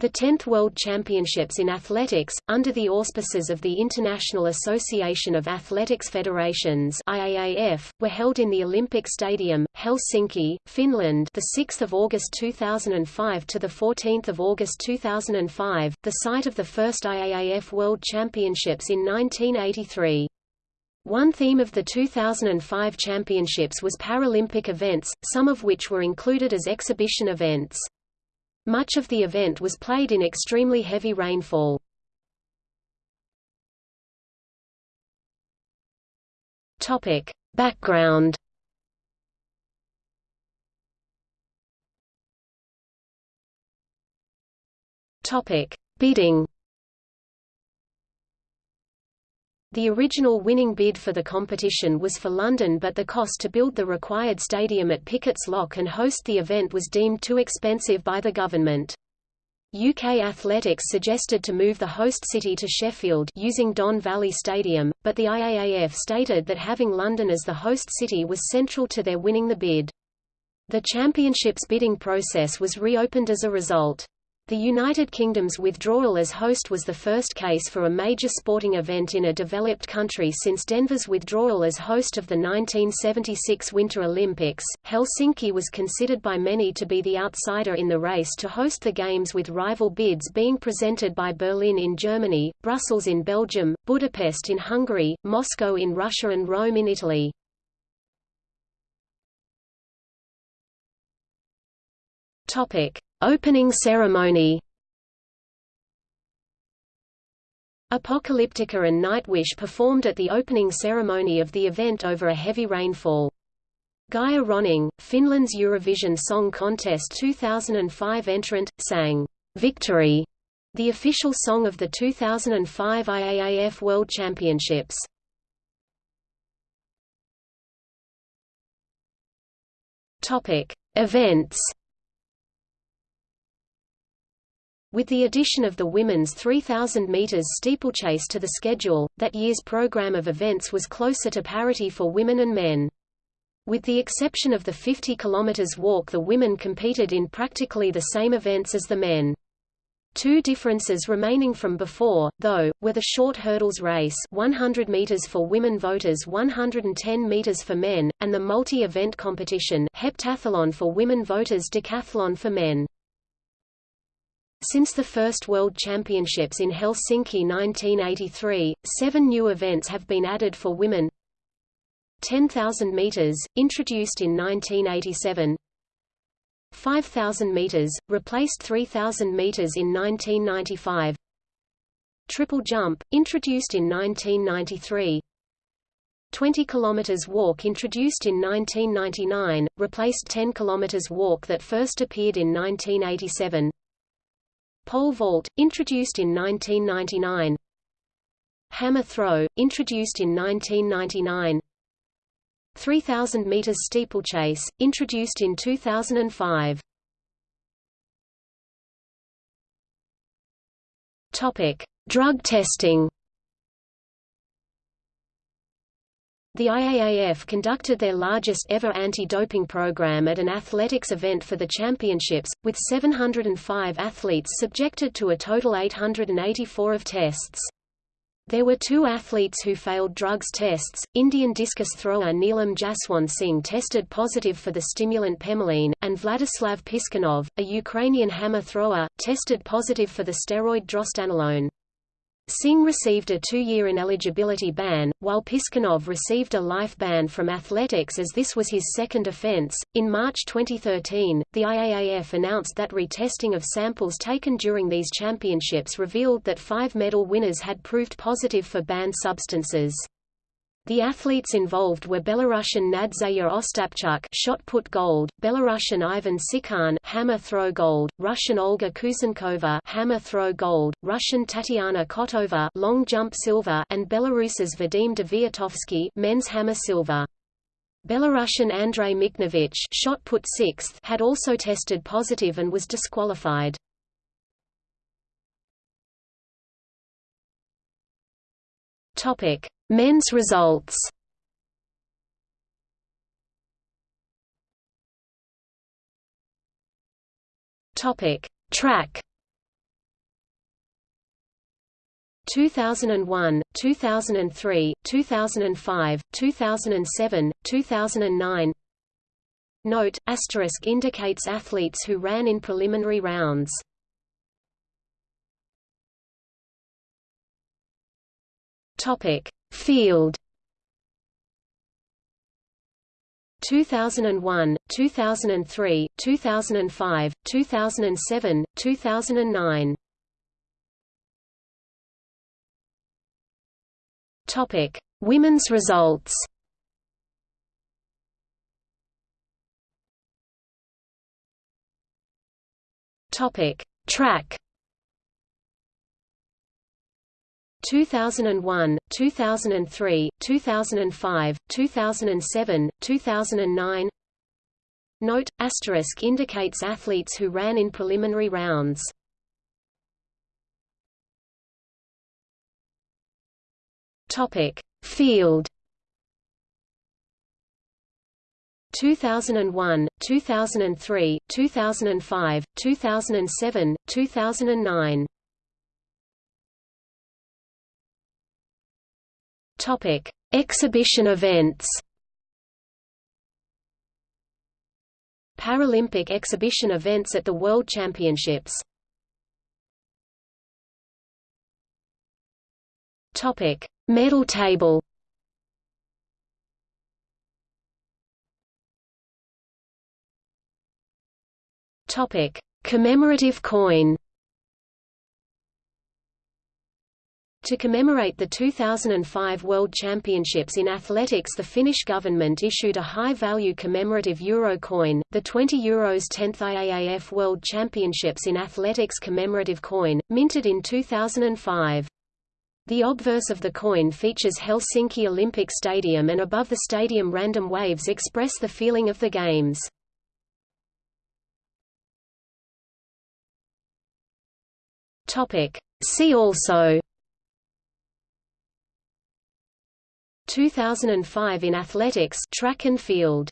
The 10th World Championships in Athletics, under the auspices of the International Association of Athletics Federations IAAF, were held in the Olympic Stadium, Helsinki, Finland the 6th of August 2005 to the 14th of August 2005, the site of the first IAAF World Championships in 1983. One theme of the 2005 championships was Paralympic events, some of which were included as exhibition events. Much of the event was played in extremely heavy rainfall. Topic: Background. Topic: Bidding. The original winning bid for the competition was for London but the cost to build the required stadium at Pickett's Lock and host the event was deemed too expensive by the government. UK Athletics suggested to move the host city to Sheffield using Don Valley Stadium, but the IAAF stated that having London as the host city was central to their winning the bid. The championships bidding process was reopened as a result. The United Kingdom's withdrawal as host was the first case for a major sporting event in a developed country since Denver's withdrawal as host of the 1976 Winter Olympics. Helsinki was considered by many to be the outsider in the race to host the Games with rival bids being presented by Berlin in Germany, Brussels in Belgium, Budapest in Hungary, Moscow in Russia and Rome in Italy. Topic: Opening ceremony Apocalyptica and Nightwish performed at the opening ceremony of the event over a heavy rainfall. Geir Rönning, Finland's Eurovision Song Contest 2005 entrant, sang, "'Victory' the official song of the 2005 IAAF World Championships. Events With the addition of the women's 3,000 meters steeplechase to the schedule, that year's program of events was closer to parity for women and men. With the exception of the 50 km walk the women competed in practically the same events as the men. Two differences remaining from before, though, were the short hurdles race 100 meters for women voters 110 meters for men, and the multi-event competition heptathlon for women voters decathlon for men. Since the first World Championships in Helsinki 1983, seven new events have been added for women. 10,000 meters, introduced in 1987 5,000 meters, replaced 3,000 meters in 1995 Triple jump, introduced in 1993 20 km walk introduced in 1999, replaced 10 km walk that first appeared in 1987 Pole vault, introduced in 1999 Hammer throw, introduced in 1999 3000 meters steeplechase, introduced in 2005 Topic: Drug testing. The IAAF conducted their largest ever anti-doping program at an athletics event for the championships, with 705 athletes subjected to a total 884 of tests. There were two athletes who failed drugs tests. Indian discus thrower Neelam Jaswant Singh tested positive for the stimulant pemoline, and Vladislav Piskunov, a Ukrainian hammer thrower, tested positive for the steroid drostanolone. Singh received a two-year ineligibility ban, while Piskunov received a life ban from athletics as this was his second offense. In March 2013, the IAAF announced that retesting of samples taken during these championships revealed that five medal winners had proved positive for banned substances. The athletes involved were Belarusian Nadzeya Ostapchuk shot put gold, Belarusian Ivan Tsikhan hammer throw gold, Russian Olga Kuzenkova hammer throw gold, Russian Tatiana Kotova long jump silver, and Belarus's Vadim Deviatovsky men's hammer silver. Belarusian Andrei Mikhnovich shot put sixth had also tested positive and was disqualified. Topic: Men's results. Topic: Track. 2001, 2003, 2005, 2007, 2009 Note, asterisk indicates athletes who ran in preliminary rounds Topic: Field 2001, 2003, 2005, 2007, 2009 Topic: Women's results. Topic: Track. 2001, 2003, 2005, 2007, 2009 Note, asterisk indicates athletes who ran in preliminary rounds. Topic: Field 2001, 2003, 2005, 2007, 2009. Topic: Exhibition events. Paralympic exhibition events at the World Championships. Topic: Medal table Topic: Commemorative coin. To commemorate the 2005 World Championships in athletics the Finnish government issued a high-value commemorative euro coin, the 20 euros 10th IAAF World Championships in Athletics commemorative coin, minted in 2005. The obverse of the coin features Helsinki Olympic Stadium and above the stadium random waves express the feeling of the Games. See also 2005 in athletics track and field